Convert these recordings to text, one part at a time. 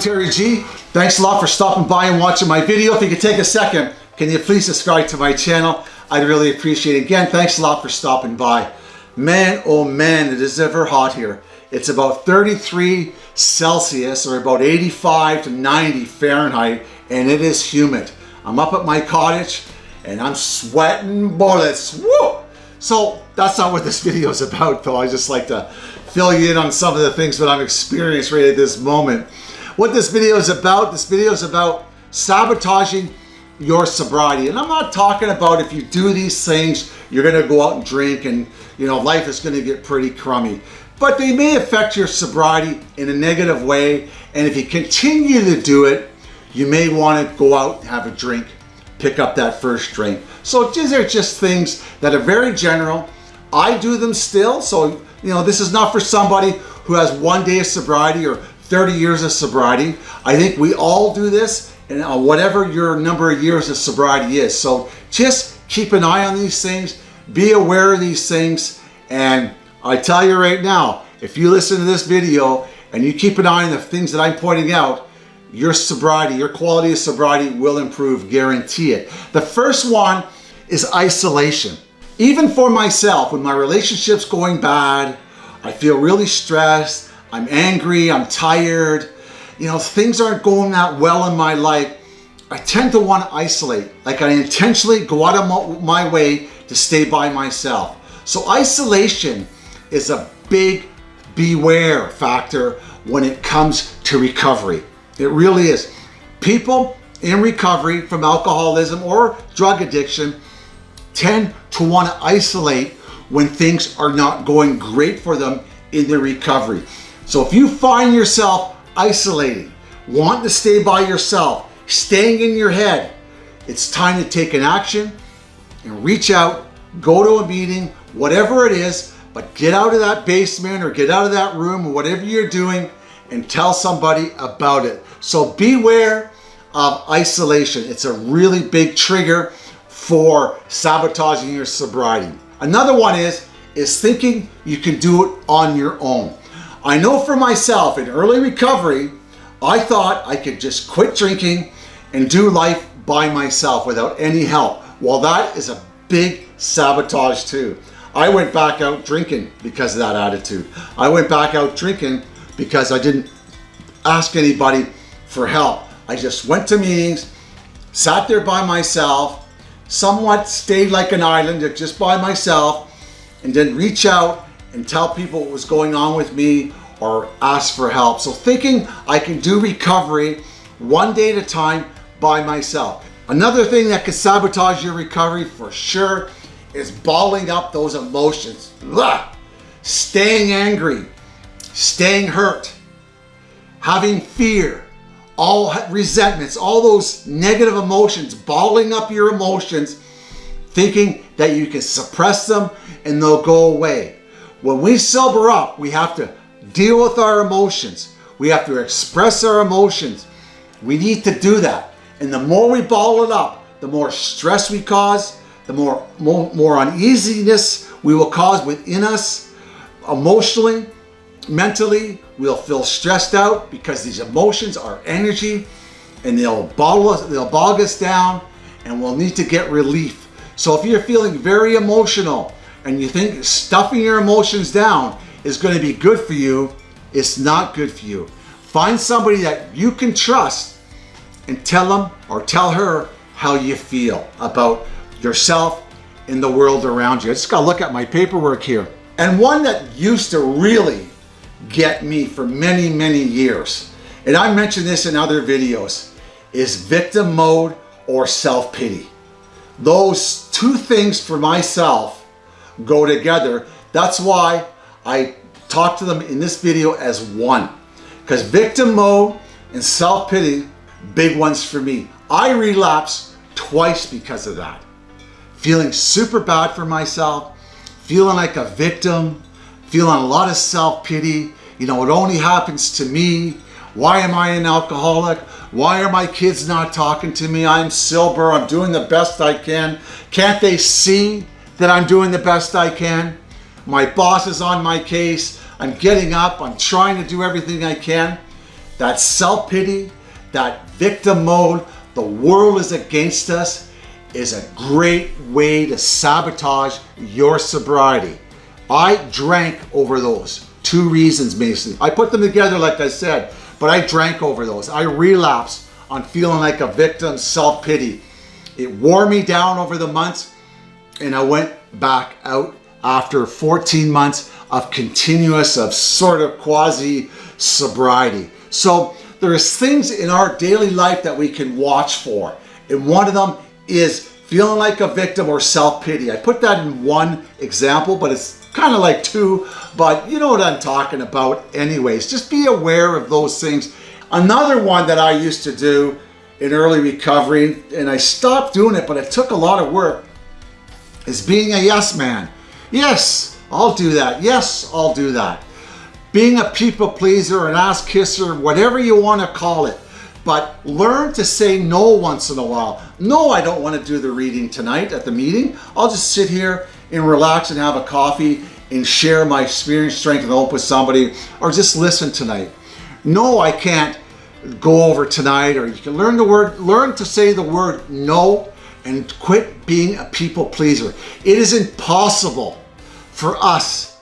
Terry G. Thanks a lot for stopping by and watching my video. If you could take a second, can you please subscribe to my channel? I'd really appreciate it. Again, thanks a lot for stopping by. Man, oh man, it is ever hot here. It's about 33 Celsius or about 85 to 90 Fahrenheit and it is humid. I'm up at my cottage and I'm sweating bullets. Woo! So that's not what this video is about though. I just like to fill you in on some of the things that I'm experiencing right at this moment. What this video is about, this video is about sabotaging your sobriety. And I'm not talking about if you do these things, you're gonna go out and drink and you know life is gonna get pretty crummy. But they may affect your sobriety in a negative way. And if you continue to do it, you may want to go out and have a drink, pick up that first drink. So these are just things that are very general. I do them still. So, you know, this is not for somebody who has one day of sobriety or 30 years of sobriety. I think we all do this and uh, whatever your number of years of sobriety is. So just keep an eye on these things, be aware of these things. And I tell you right now, if you listen to this video and you keep an eye on the things that I'm pointing out, your sobriety, your quality of sobriety will improve, guarantee it. The first one is isolation. Even for myself, when my relationship's going bad, I feel really stressed, I'm angry, I'm tired, you know, things aren't going that well in my life, I tend to want to isolate. Like I intentionally go out of my way to stay by myself. So isolation is a big beware factor when it comes to recovery. It really is. People in recovery from alcoholism or drug addiction tend to want to isolate when things are not going great for them in their recovery. So if you find yourself isolating, wanting to stay by yourself, staying in your head, it's time to take an action and reach out, go to a meeting, whatever it is, but get out of that basement or get out of that room or whatever you're doing and tell somebody about it. So beware of isolation. It's a really big trigger for sabotaging your sobriety. Another one is, is thinking you can do it on your own. I know for myself in early recovery, I thought I could just quit drinking and do life by myself without any help. Well, that is a big sabotage too. I went back out drinking because of that attitude. I went back out drinking because I didn't ask anybody for help. I just went to meetings, sat there by myself, somewhat stayed like an island just by myself, and then reach out and tell people what was going on with me or ask for help. So thinking I can do recovery one day at a time by myself. Another thing that could sabotage your recovery for sure is balling up those emotions. Blah! Staying angry, staying hurt, having fear, all resentments, all those negative emotions, balling up your emotions, thinking that you can suppress them and they'll go away. When we sober up, we have to deal with our emotions. We have to express our emotions. We need to do that. And the more we ball it up, the more stress we cause, the more, more, more uneasiness we will cause within us emotionally, mentally. We'll feel stressed out because these emotions are energy and they'll bottle us, they'll bog us down and we'll need to get relief. So if you're feeling very emotional and you think stuffing your emotions down is going to be good for you, it's not good for you. Find somebody that you can trust and tell them or tell her how you feel about yourself and the world around you. I just got to look at my paperwork here. And one that used to really get me for many, many years, and I mentioned this in other videos, is victim mode or self-pity. Those two things for myself go together. That's why I talk to them in this video as one. Because victim mode and self-pity, big ones for me. I relapse twice because of that feeling super bad for myself, feeling like a victim, feeling a lot of self-pity. You know, it only happens to me. Why am I an alcoholic? Why are my kids not talking to me? I'm sober. I'm doing the best I can. Can't they see that I'm doing the best I can? My boss is on my case. I'm getting up. I'm trying to do everything I can. that self-pity, that victim mode, the world is against us, is a great way to sabotage your sobriety. I drank over those. Two reasons, Mason. I put them together like I said, but I drank over those. I relapsed on feeling like a victim, self-pity. It wore me down over the months and I went back out after 14 months of continuous, of sort of quasi sobriety. So there's things in our daily life that we can watch for. And one of them is feeling like a victim or self-pity. I put that in one example, but it's kind of like two, but you know what I'm talking about anyways. Just be aware of those things. Another one that I used to do in early recovery, and I stopped doing it, but it took a lot of work, is being a yes man. Yes, I'll do that. Yes, I'll do that. Being a people pleaser, an ass kisser, whatever you want to call it. But learn to say no once in a while. No, I don't want to do the reading tonight at the meeting. I'll just sit here and relax and have a coffee and share my experience, strength, and hope with somebody, or just listen tonight. No, I can't go over tonight, or you can learn the word, learn to say the word no and quit being a people pleaser. It is impossible for us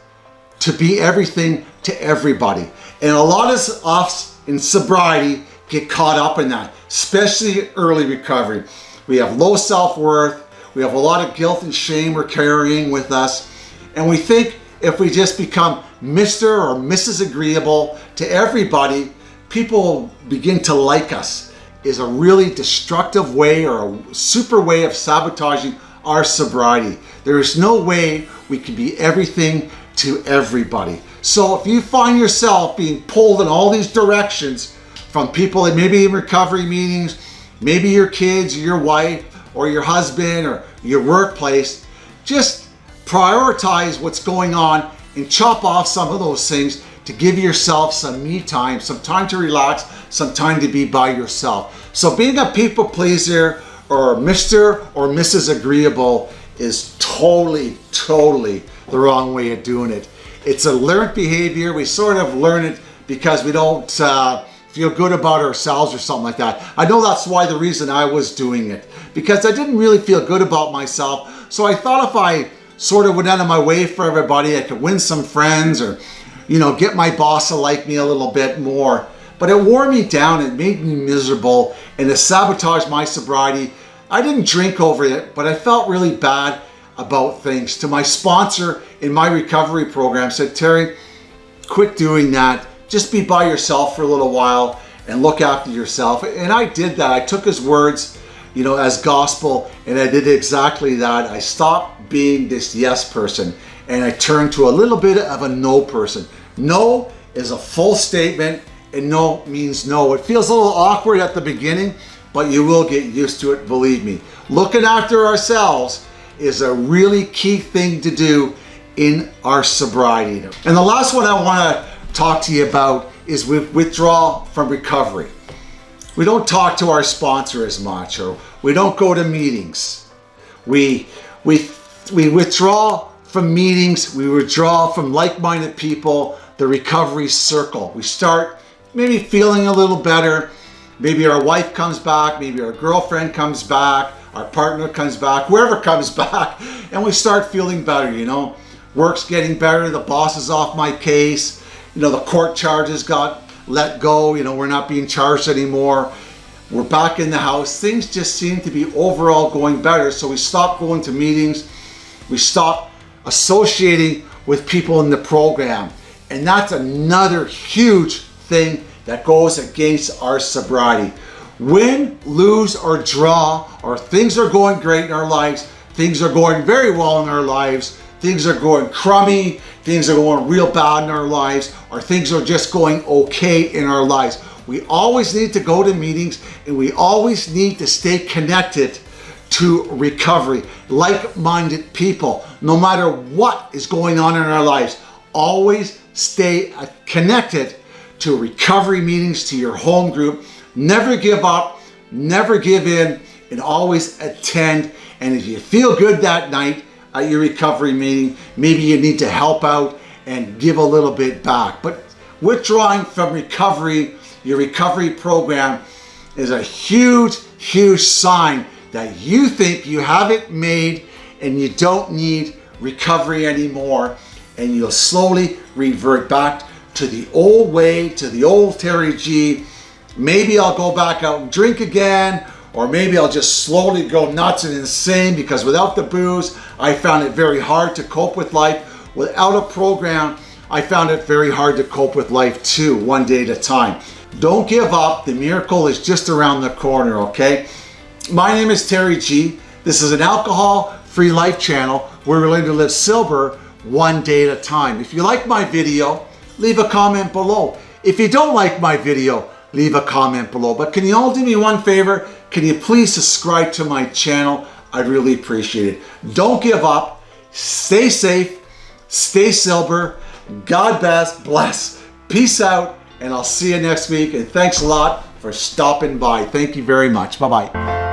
to be everything to everybody. And a lot of us in sobriety get caught up in that, especially early recovery. We have low self-worth, we have a lot of guilt and shame we're carrying with us, and we think if we just become Mr. or Mrs. Agreeable to everybody, people begin to like us is a really destructive way or a super way of sabotaging our sobriety. There is no way we can be everything to everybody. So if you find yourself being pulled in all these directions from people that maybe in recovery meetings, maybe your kids, your wife, or your husband, or your workplace, just prioritize what's going on and chop off some of those things to give yourself some me time, some time to relax, some time to be by yourself. So being a people pleaser or Mr. or Mrs. Agreeable is totally, totally the wrong way of doing it. It's a learned behavior. We sort of learn it because we don't uh, feel good about ourselves or something like that. I know that's why the reason I was doing it because I didn't really feel good about myself. So I thought if I sort of went out of my way for everybody, I could win some friends or you know, get my boss to like me a little bit more. But it wore me down, it made me miserable, and it sabotaged my sobriety. I didn't drink over it, but I felt really bad about things. To my sponsor in my recovery program said, Terry, quit doing that. Just be by yourself for a little while and look after yourself. And I did that. I took his words, you know, as gospel, and I did exactly that. I stopped being this yes person and I turned to a little bit of a no person. No is a full statement and no means no. It feels a little awkward at the beginning, but you will get used to it, believe me. Looking after ourselves is a really key thing to do in our sobriety. And the last one I want to talk to you about is with withdrawal from recovery. We don't talk to our sponsor as much or we don't go to meetings. We, we, we withdraw from meetings, we withdraw from like-minded people, the recovery circle. We start maybe feeling a little better. Maybe our wife comes back, maybe our girlfriend comes back, our partner comes back, whoever comes back, and we start feeling better, you know. Work's getting better, the boss is off my case, you know, the court charges got let go, you know, we're not being charged anymore. We're back in the house. Things just seem to be overall going better. So we stop going to meetings. We stop associating with people in the program. And that's another huge thing that goes against our sobriety. Win, lose, or draw, or things are going great in our lives, things are going very well in our lives, things are going crummy, things are going real bad in our lives, or things are just going okay in our lives. We always need to go to meetings and we always need to stay connected to recovery, like-minded people, no matter what is going on in our lives. Always stay connected to recovery meetings, to your home group. Never give up, never give in, and always attend. And if you feel good that night at your recovery meeting, maybe you need to help out and give a little bit back. But withdrawing from recovery your recovery program is a huge, huge sign that you think you have it made and you don't need recovery anymore and you'll slowly revert back to the old way, to the old Terry G. Maybe I'll go back out and drink again or maybe I'll just slowly go nuts and insane because without the booze, I found it very hard to cope with life. Without a program, I found it very hard to cope with life too, one day at a time. Don't give up. The miracle is just around the corner, okay? My name is Terry G. This is an alcohol-free life channel where we're learning to live sober one day at a time. If you like my video, leave a comment below. If you don't like my video, leave a comment below. But can you all do me one favor? Can you please subscribe to my channel? I'd really appreciate it. Don't give up. Stay safe. Stay sober. God bless. Bless. Peace out. And I'll see you next week. And thanks a lot for stopping by. Thank you very much. Bye-bye.